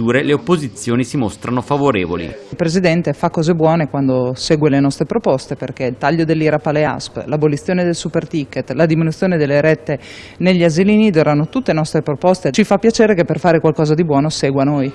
misure le opposizioni si mostrano favorevoli. Il Presidente fa cose buone quando segue le nostre proposte perché il taglio dell'IRAP alle ASP, l'abolizione del super ticket, la diminuzione delle rette negli asili nido erano tutte nostre proposte. Ci fa piacere che per fare qualcosa di buono segua noi.